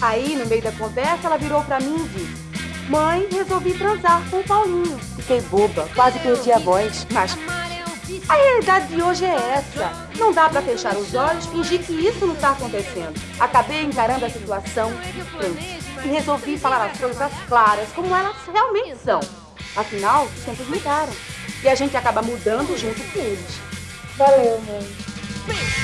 Aí, no meio da conversa, ela virou pra mim e disse: Mãe, resolvi transar com o Paulinho. Fiquei boba, quase perdi a voz. Mas a realidade de hoje é essa. Não dá pra fechar os olhos, fingir que isso não tá acontecendo. Acabei encarando a situação e resolvi falar as coisas claras, como elas realmente são. Afinal, os tempos mudaram. E a gente acaba mudando junto com eles. Valeu, mãe.